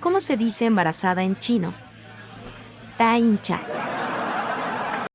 ¿Cómo se dice embarazada en chino? Ta hincha.